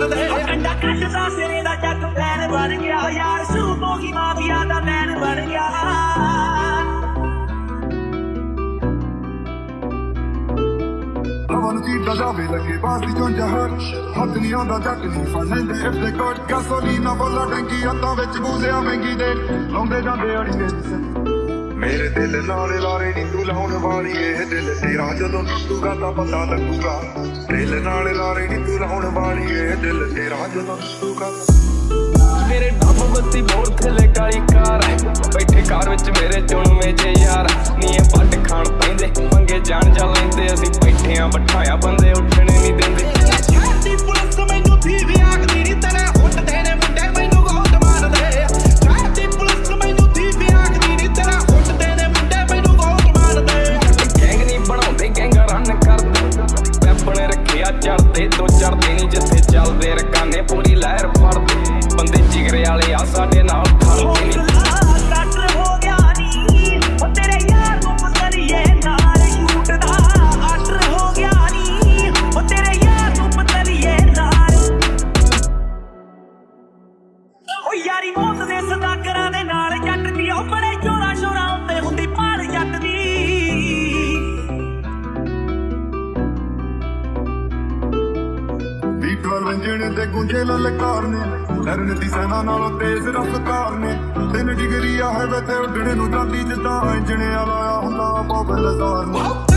ਮਾਰਦੇ ਕੰਡਾ ਕੱਟਦਾ ਸਿਰੇ ਦਾ ਜੱਟ ਪੈਰ ਬਣ ਗਿਆ। ਯਾਰ ਸੂਮੋ ਕੀ ਮਾਫੀਆ ਦਾ ਮੈਨ ਬਣ ਗਿਆ। ਮਨ ਦੀ ਦਜਾਵੇ ਲੱਗੇ ਬਾਸੀ ਚੋਂ ਜਹਰ ਹੱਥ ਨਹੀਂ ਆਉਂਦਾ ਜੱਟ ਨਹੀਂ ਫਸੈਂਦੇ ਇੱਥੇ ਕੋਟ ਗਸੋਲੀਨਾ ਬੋਲਾ ਟੈਂਕੀ ਹੱਥਾਂ ਵਿੱਚ ਬੂਜ਼ਿਆ ਮਹਿੰਗੀ ਦੇ ਲਾਉਂਦੇ ਜਾਂਦੇ ਅੜੀਏ। ਮੇਰੇ ਦਿਲ ਨਾਲ ਲਾਰੇ ਨਹੀਂ ਤੂੰ ਲਾਉਣ ਵਾਲੀ, ਇਹ ਦਿਲ ਤੇਰਾ ਜਦੋਂ ਟੁੱਟੂਗਾ ਤਾਂ ਪਤਾ ਲੱਗੂਗਾ। ਦਿਲ ਨਾਲ ਲਾਰੇ ਨੀ ਤੂੰ ਲਾਉਣ ਵਾਲੀ, ਇਹ ਦਿਲ ਤੇਰਾ ਜਦੋਂ ਟੁੱਟੂਗਾ ਮੇਰੇ ਡੱਬ ਬੱਤੀ ਬੋਲ ਥਲੇ ਕਾਲੀ ਕਾਰ, ਬੈਠੇ ਕਾਰ ਵਿੱਚ ਮੇਰੇ ਚੁਣਵੇਂ ਜੇ ਯਾਰ। ਨੀਏ ਦੇ ਤੋਂ ਚੜਦੇ ਨਹੀਂ ਜਿੱਥੇ ਚੱਲਦੇ ਰਕਾਨੇ, ਪੂਰੀ ਲਹਿਰ ਫੜਦੇ ਬੰਦੇ ਜਿਗਰੇ ਵਾਲੇ ਆ, ਸਾਡੇ ਨਾਲ ਖੜਦੇ ਨਹੀਂ ਯਾਰੀ ਮੌਤ ਦੇ ਸਦਾ ਕਰਾਂ ਦੇ ਲਲਕਾਰ ਵੰਜਣੇ ਤੇ ਗੁੰਝੇ ਲਲਕਾਰ ਨੇ ਲੜਨ ਦੀ ਸੈਨਾ ਨਾਲੋਂ ਤੇਜ਼ ਰਫ਼ਤਾਰ ਨੇ ਤਿੰਨ ਡਿਗਰੀ ਆ ਹੈ ਤੇ ਉੱਡਣੇ ਨੂੰ ਜਾਂਦੀ ਜਿੱਦਾਂ ਵੰਜਣੇ ਲਾਇਆ ਹੁੰਦਾ, ਬਾਬਲ ਹਜ਼ਾਰ ਨੂੰ।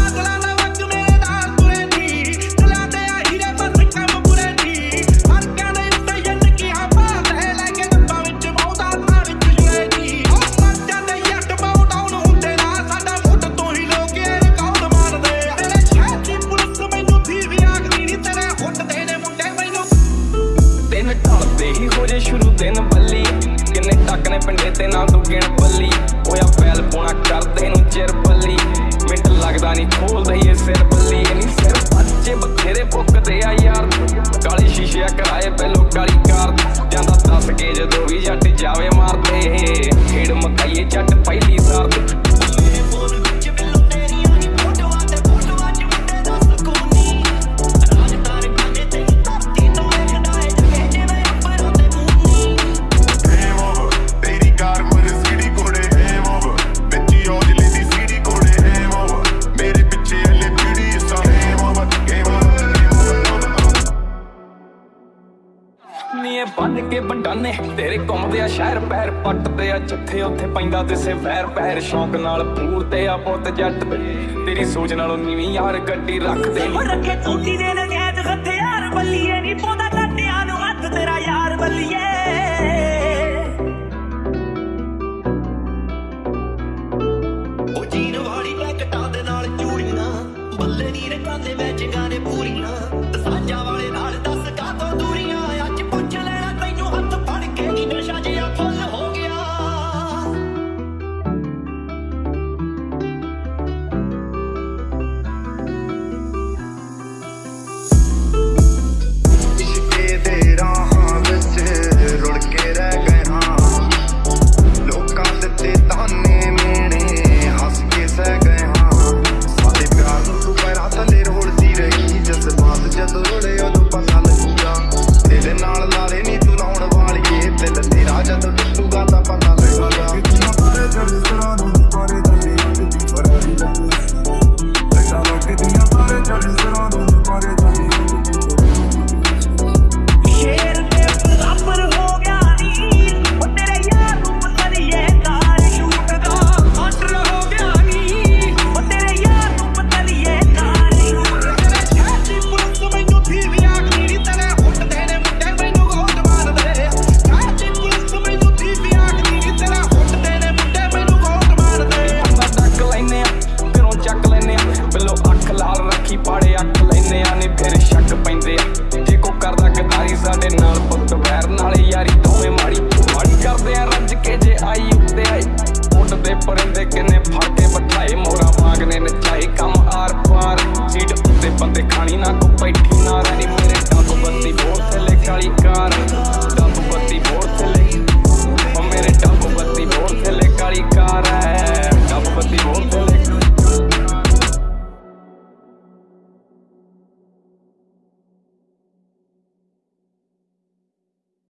ਨੀ ਇਹ ਬੰਨ ਕੇ ਬੰਡਾਨੇ ਤੇਰੇ ਘੁੰਮਦੇ ਆ ਸ਼ਹਿਰ ਪੈਰ ਪੱਟਦੇ ਆ। ਜਿੱਥੇ ਉੱਥੇ ਪੈਂਦਾ ਦਿਸੇ ਵੈਰ ਪੈਰ। ਸ਼ੌਂਕ ਨਾਲ ਪੂਰਦੇ ਆ ਪੁੱਤ ਜੱਟ ਤੇਰੀ ਸੋਚ ਨਾਲੋਂ ਨੀਵੀਂ ਯਾਰ ਗੱਡੀ ਰੱਖਦੇ ਨੀ। ਰੱਖੇ ਚੋਟੀ ਦੇ ਨਗੈਤ ਹਥਿਆਰ ਬੱਲੀਏ ਨੀ ਪੋਦਾ ਲੱਟਿਆਂ ਨੂੰ। ਹੱਥ ਤੇਰਾ ਯਾਰ ਬੱਲੀਏ। ਉਹ ਜੀਨ ਵਾਲੀ ਪੈਕਟਾਂ ਦੇ ਨਾਲ ਚੂੜੀਆਂ। ਬੱਲੇ ਨੀ ਰਕਾਂਦੇ ਵਿੱਚ